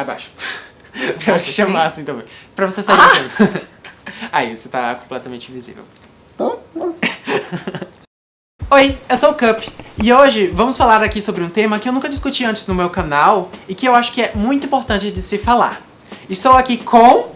Abaixo. pra te chamar assim também. Pra você sair ah! Aí, você tá completamente invisível. Nossa. Oi, eu sou o Cup e hoje vamos falar aqui sobre um tema que eu nunca discuti antes no meu canal e que eu acho que é muito importante de se falar. Estou aqui com...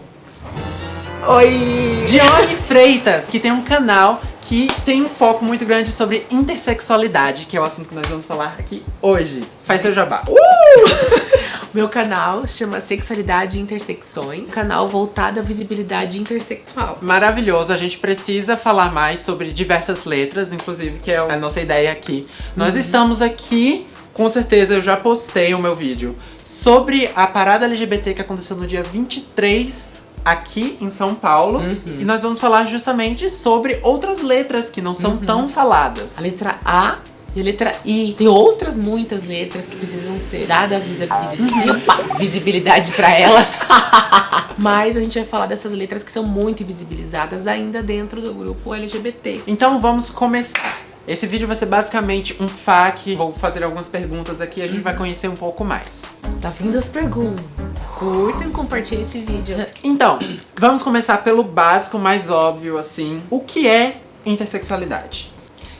Oi! Dione Freitas, que tem um canal que tem um foco muito grande sobre intersexualidade, que é o assunto que nós vamos falar aqui hoje. Faz seu jabá. Uh! Meu canal chama Sexualidade e Intersecções, canal voltado à visibilidade intersexual. Maravilhoso, a gente precisa falar mais sobre diversas letras, inclusive, que é a nossa ideia aqui. Nós uhum. estamos aqui, com certeza eu já postei o meu vídeo, sobre a parada LGBT que aconteceu no dia 23 aqui em São Paulo. Uhum. E nós vamos falar justamente sobre outras letras que não são uhum. tão faladas. A letra A e a letra I. Tem outras muitas letras que precisam ser dadas visibilidade, pra elas. Mas a gente vai falar dessas letras que são muito invisibilizadas ainda dentro do grupo LGBT. Então vamos começar. Esse vídeo vai ser basicamente um FAQ, vou fazer algumas perguntas aqui e a gente uhum. vai conhecer um pouco mais. Tá vindo as perguntas. Curtam e compartilhem esse vídeo. Então, vamos começar pelo básico, mais óbvio, assim. O que é intersexualidade?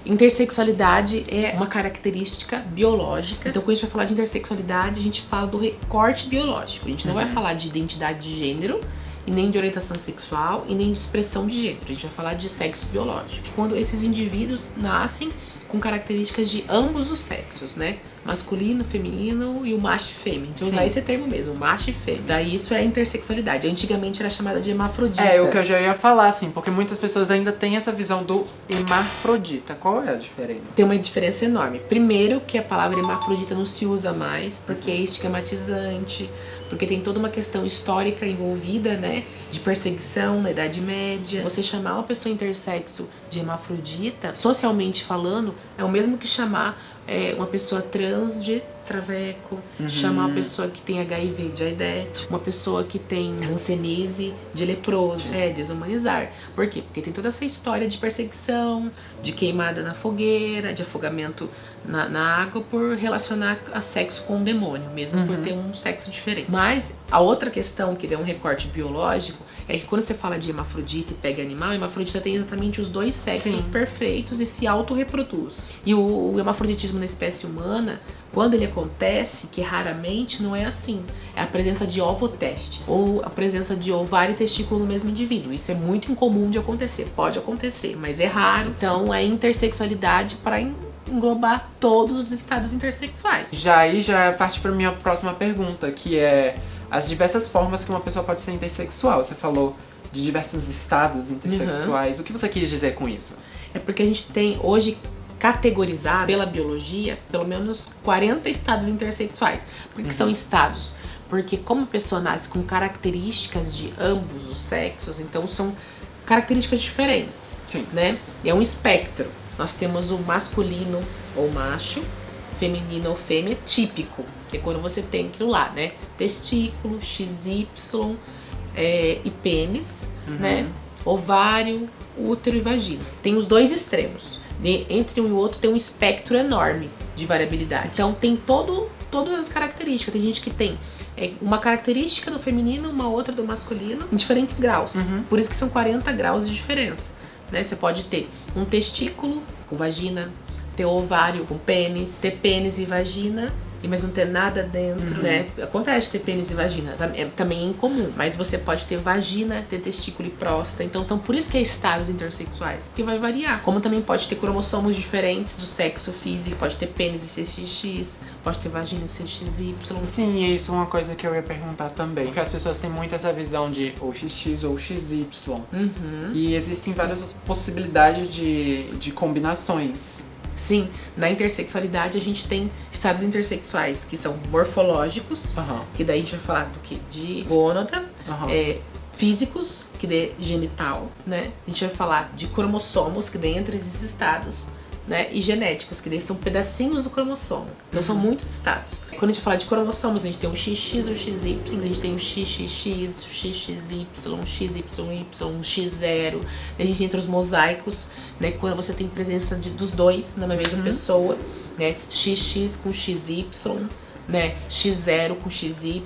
Intersexualidade é uma característica biológica. Então, quando a gente vai falar de intersexualidade, a gente fala do recorte biológico. A gente não uhum. vai falar de identidade de gênero, e nem de orientação sexual, e nem de expressão de gênero. A gente vai falar de sexo biológico. Quando esses indivíduos nascem com características de ambos os sexos, né? Masculino, feminino e o macho e fêmea. Então usar esse termo mesmo, macho e fêmea. Daí isso é intersexualidade. Antigamente era chamada de hermafrodita. É, o que eu já ia falar, assim, porque muitas pessoas ainda têm essa visão do hermafrodita. Qual é a diferença? Tem uma diferença enorme. Primeiro que a palavra hermafrodita não se usa mais, porque é estigmatizante, porque tem toda uma questão histórica envolvida, né, de perseguição na Idade Média. Você chamar uma pessoa intersexo de hermafrodita, socialmente falando, é o mesmo que chamar é, uma pessoa trans de traveco, uhum. chamar uma pessoa que tem HIV de aidete, uma pessoa que tem hanseníase de leproso, é desumanizar. Por quê? Porque tem toda essa história de perseguição, de queimada na fogueira, de afogamento na, na água por relacionar a sexo com o demônio, mesmo uhum. por ter um sexo diferente. Mas a outra questão que deu um recorte biológico é que quando você fala de hemafrodita e pega animal, a hemafrodita tem exatamente os dois sexos Sim. perfeitos e se autorreproduz. E o, o hemafroditismo na espécie humana, quando ele acontece, que raramente não é assim, é a presença de ovotestes ou a presença de ovário e testículo no mesmo indivíduo. Isso é muito incomum de acontecer, pode acontecer, mas é raro. Então é intersexualidade para englobar todos os estados intersexuais. Já aí já parte para minha próxima pergunta, que é as diversas formas que uma pessoa pode ser intersexual. Você falou de diversos estados intersexuais. Uhum. O que você quis dizer com isso? É porque a gente tem hoje categorizado pela biologia pelo menos 40 estados intersexuais. Por que uhum. são estados? Porque como a pessoa nasce com características de ambos os sexos, então são características diferentes, Sim. né? É um espectro. Nós temos o masculino ou macho, feminino ou fêmea típico, que é quando você tem aquilo lá, né? Testículo, XY é, e pênis, uhum. né? Ovário, útero e vagina. Tem os dois extremos. De, entre um e o outro tem um espectro enorme de variabilidade. Então tem todo, todas as características. Tem gente que tem é, uma característica do feminino, uma outra do masculino, em diferentes graus. Uhum. Por isso que são 40 graus de diferença. Né? Você pode ter um testículo com vagina, ter ovário com pênis, ter pênis e vagina mas não ter nada dentro, uhum. né? Acontece ter pênis e vagina, é também é incomum, mas você pode ter vagina, ter testículo e próstata, então, então por isso que é estados intersexuais, porque vai variar. Como também pode ter cromossomos diferentes do sexo físico, pode ter pênis e CXX, pode ter vagina e CXY. Sim, e isso é uma coisa que eu ia perguntar também, porque as pessoas têm muito essa visão de ou XX ou XY, uhum. e existem várias possibilidades de, de combinações. Sim, na intersexualidade a gente tem estados intersexuais que são morfológicos, uhum. que daí a gente vai falar do que? De gônada, uhum. é, físicos, que dê genital, né? A gente vai falar de cromossomos, que dê entre esses estados, né? E genéticos, que daí são pedacinhos do cromossomo. Então são muitos estados. Quando a gente fala de cromossomos, a gente tem o XX, o XY, a gente tem o XXX, o XXY, o XYY, o X0. A gente entra os mosaicos, né? Quando você tem presença de, dos dois na mesma uhum. pessoa, né? XX com XY, né? X0 com XY,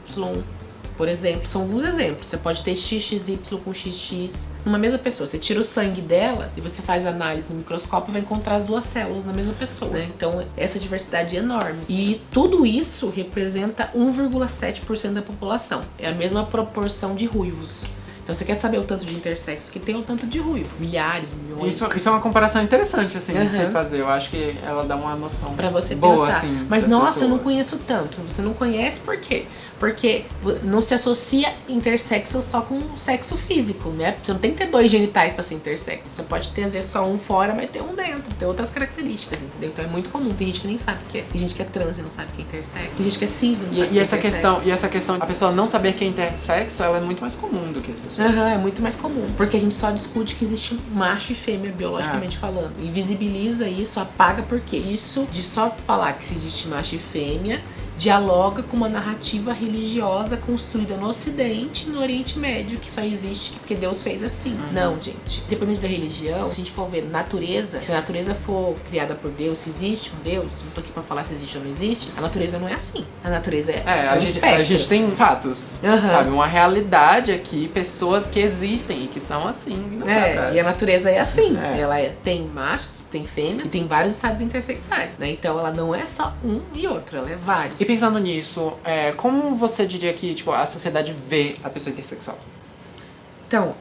Por exemplo, são alguns exemplos. Você pode ter XXY com XX numa mesma pessoa. Você tira o sangue dela e você faz análise no microscópio e vai encontrar as duas células na mesma pessoa. Né? Então, essa diversidade é enorme. E tudo isso representa 1,7% da população. É a mesma proporção de ruivos. Então você quer saber o tanto de intersexo que tem o tanto de ruivo. Milhares, milhões. Isso, isso é uma comparação interessante, assim, uhum. de se fazer. Eu acho que ela dá uma noção pra você boa, pensar. assim. Mas nossa, pessoas. eu não conheço tanto. Você não conhece por quê? Porque não se associa intersexo só com sexo físico, né? Você não tem que ter dois genitais pra ser intersexo. Você pode ter, às vezes, só um fora, mas ter um dentro. Tem outras características, entendeu? Então é muito comum. Tem gente que nem sabe o que é. Tem gente que é trans e não sabe o que é intersexo. Tem gente que é cis e não sabe o que é essa questão E essa questão, a pessoa não saber que é intersexo, ela é muito mais comum do que as pessoas. Aham, uhum, é muito mais comum. Porque a gente só discute que existe macho e fêmea, biologicamente ah. falando. Invisibiliza isso, apaga porque isso de só falar que existe macho e fêmea dialoga com uma narrativa religiosa construída no Ocidente e no Oriente Médio, que só existe porque Deus fez assim. Uhum. Não, gente. Dependendo da religião, se a gente for ver natureza, se a natureza for criada por Deus, se existe um Deus, não tô aqui pra falar se existe ou não existe, a natureza não é assim. A natureza é. É, a, um gente, a gente, tem fatos, uhum. sabe? Uma realidade aqui, pessoas que existem e que são assim. É, pra... e a natureza é assim. É. Ela é, tem machos, tem fêmeas e tem vários estados intersexuais, né? Então ela não é só um e outro, ela é vários. E pensando nisso, é, como você diria que tipo, a sociedade vê a pessoa intersexual? Então,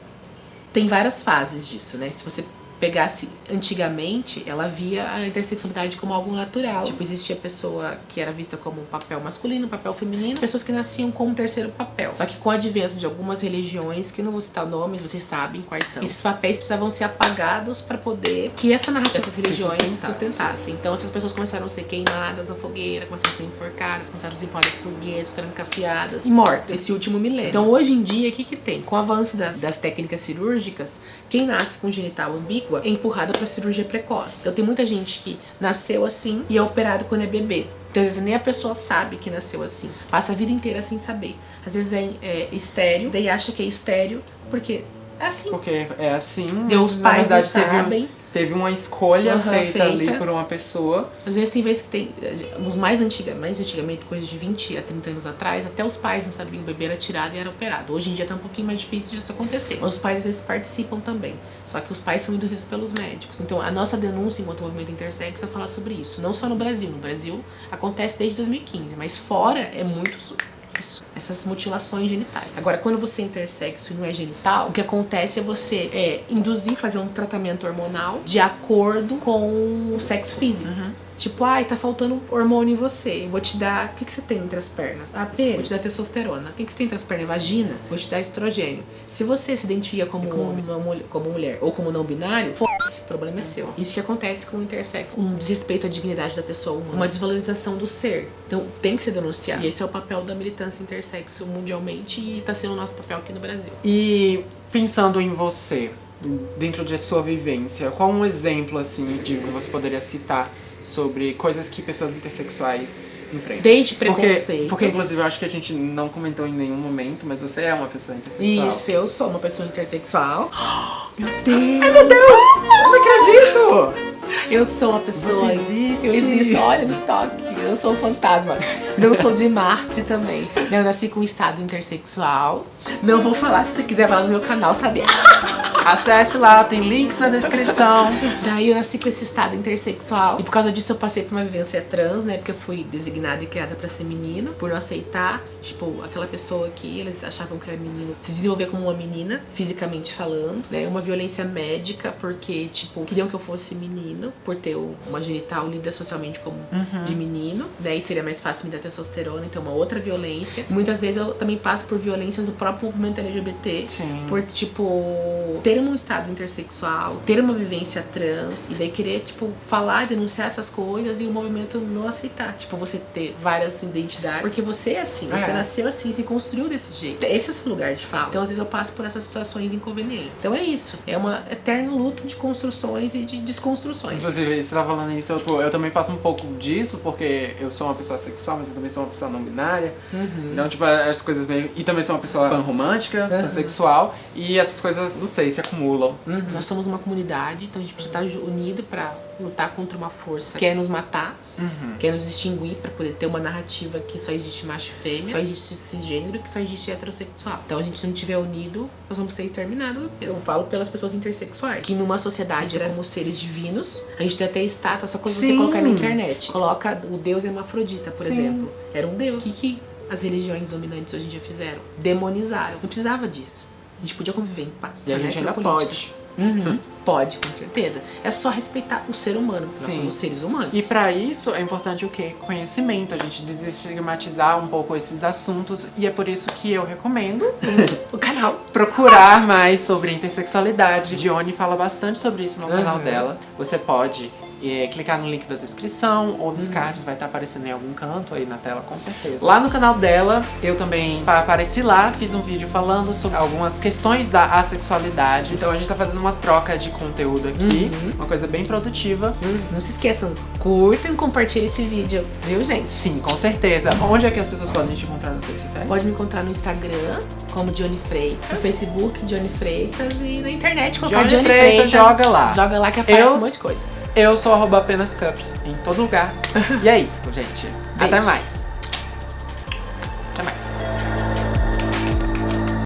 tem várias fases disso, né? Se você pegasse antigamente, ela via a intersexualidade como algo natural. Tipo, existia pessoa que era vista como um papel masculino, um papel feminino, pessoas que nasciam com um terceiro papel. Só que com o advento de algumas religiões, que não vou citar nomes, vocês sabem quais são, esses papéis precisavam ser apagados para poder que essa narrativa dessas religiões sustentasse. sustentassem. Então essas pessoas começaram a ser queimadas na fogueira, começaram a ser enforcadas, começaram a ser empalhadas por guetos, trancafiadas e mortas. Esse último milênio. Então hoje em dia, o que que tem? Com o avanço da, das técnicas cirúrgicas, quem nasce com genital é empurrada para cirurgia precoce. Então tem muita gente que nasceu assim e é operado quando é bebê. Então, às vezes, nem a pessoa sabe que nasceu assim. Passa a vida inteira sem saber. Às vezes é, é estéreo, daí acha que é estéreo, porque é assim. Porque é assim, Deus, os pais não sabem. Um teve uma escolha uhum, feita, feita, ali por uma pessoa. Às vezes tem vezes que tem. Os mais antigamente, mais antigamente, coisas de 20 a 30 anos atrás, até os pais não sabiam o bebê era tirado e era operado. Hoje em dia tá um pouquinho mais difícil disso acontecer. Mas os pais às vezes participam também. Só que os pais são induzidos pelos médicos. Então a nossa denúncia enquanto movimento intersexo é falar sobre isso. Não só no Brasil. No Brasil acontece desde 2015, mas fora é muito essas mutilações genitais. Agora, quando você é intersexo e não é genital, o que acontece é você é, induzir, fazer um tratamento hormonal de acordo com o sexo físico. Uhum. Tipo, ai, tá faltando hormônio em você. Vou te dar. O que, que você tem entre as pernas? Ah, pena. Vou te dar testosterona. O que, que você tem entre as pernas? Vagina? Vou te dar estrogênio. Se você se identifica como, como, uma, como mulher ou como não binário, o problema é seu. Isso que acontece com o intersexo. Um desrespeito à dignidade da pessoa, uma desvalorização do ser. Então tem que ser denunciado. E esse é o papel da militância intersexo mundialmente e tá sendo o nosso papel aqui no Brasil. E pensando em você, dentro de sua vivência, qual um exemplo assim de que você poderia citar sobre coisas que pessoas intersexuais enfrentam. Desde preconceito. Porque, porque, inclusive, eu acho que a gente não comentou em nenhum momento, mas você é uma pessoa intersexual. Isso, eu sou uma pessoa intersexual. meu Deus! Ai, meu Deus! Eu não acredito! Eu sou uma pessoa. Você existe. Eu existo, olha no toque. Eu sou um fantasma. Não sou de Marte também. Eu nasci com um estado intersexual. Não vou falar se você quiser falar no meu canal, sabe? Acesse lá, tem links na descrição. Daí eu nasci com esse estado intersexual. E por causa disso eu passei por uma vivência trans, né? Porque eu fui designada e criada pra ser menino. Por não aceitar, tipo, aquela pessoa que eles achavam que era menino se desenvolver como uma menina, fisicamente falando, né? Uma violência médica, porque, tipo, queriam que eu fosse menino, por ter uma genital lida socialmente como uhum. de menino. Daí seria mais fácil me dar testosterona, então uma outra violência. Muitas vezes eu também passo por violências do próprio movimento LGBT. Sim. Por, tipo, ter um estado intersexual, ter uma vivência trans, e daí querer, tipo, falar, denunciar essas coisas e o movimento não aceitar. Tipo, você ter várias identidades. Porque você é assim, você é. nasceu assim, se construiu desse jeito. Esse é o seu lugar de fala. Então, às vezes, eu passo por essas situações inconvenientes. Então é isso. É uma eterna luta de construções e de desconstruções. Inclusive, você tá falando isso, eu, tipo, eu também passo um pouco disso, porque eu sou uma pessoa sexual, mas eu também sou uma pessoa não binária. Uhum. Então, tipo, as coisas meio. E também sou uma pessoa pan romântica, uhum. pansexual. E essas coisas, não sei, se acumulam. Uhum. Nós somos uma comunidade, então a gente precisa estar unido pra lutar contra uma força que quer nos matar, Uhum. quer nos extinguir pra poder ter uma narrativa que só existe macho e fêmea, só existe cisgênero, que só existe heterossexual. Então a gente se não tiver unido, nós vamos ser exterminados. Eu falo pelas pessoas intersexuais. Que numa sociedade éramos seres divinos, a gente tem até estátua, só quando você Sim. colocar na internet. Coloca o deus hermafrodita, por Sim. exemplo. Era um deus. O que, que as religiões dominantes hoje em dia fizeram? Demonizaram. Não precisava disso. A gente podia conviver em paz. E a né, gente ainda pela política. pode. Uhum. Pode, com certeza. É só respeitar o ser humano. Nós Sim. somos seres humanos. E pra isso é importante o quê? Conhecimento, a gente desestigmatizar um pouco esses assuntos e é por isso que eu recomendo O canal. procurar mais sobre intersexualidade. Dione fala bastante sobre isso no canal Uhum. dela. Você pode é, clicar no link da descrição ou Uhum. nos cards, vai estar aparecendo em algum canto aí na tela, com certeza. Lá no canal dela, eu também pa- apareci lá, fiz um vídeo falando sobre algumas questões da assexualidade. Então a gente tá fazendo uma troca de conteúdo aqui, Uhum. uma coisa bem produtiva. Não se esqueçam, curtam e compartilhem esse vídeo, viu, gente? Sim, com certeza. Onde é que as pessoas podem te encontrar nas redes sociais? Pode me encontrar no Instagram, como Johnny Freitas, no Facebook, Johnny Freitas, e na internet colocar Johnny Johnny, Freitas, Freitas. joga lá. Joga lá que aparece Eu- um monte de coisa. Eu sou arroba apenas cup em todo lugar. e é isso, gente. Até Beijos. mais.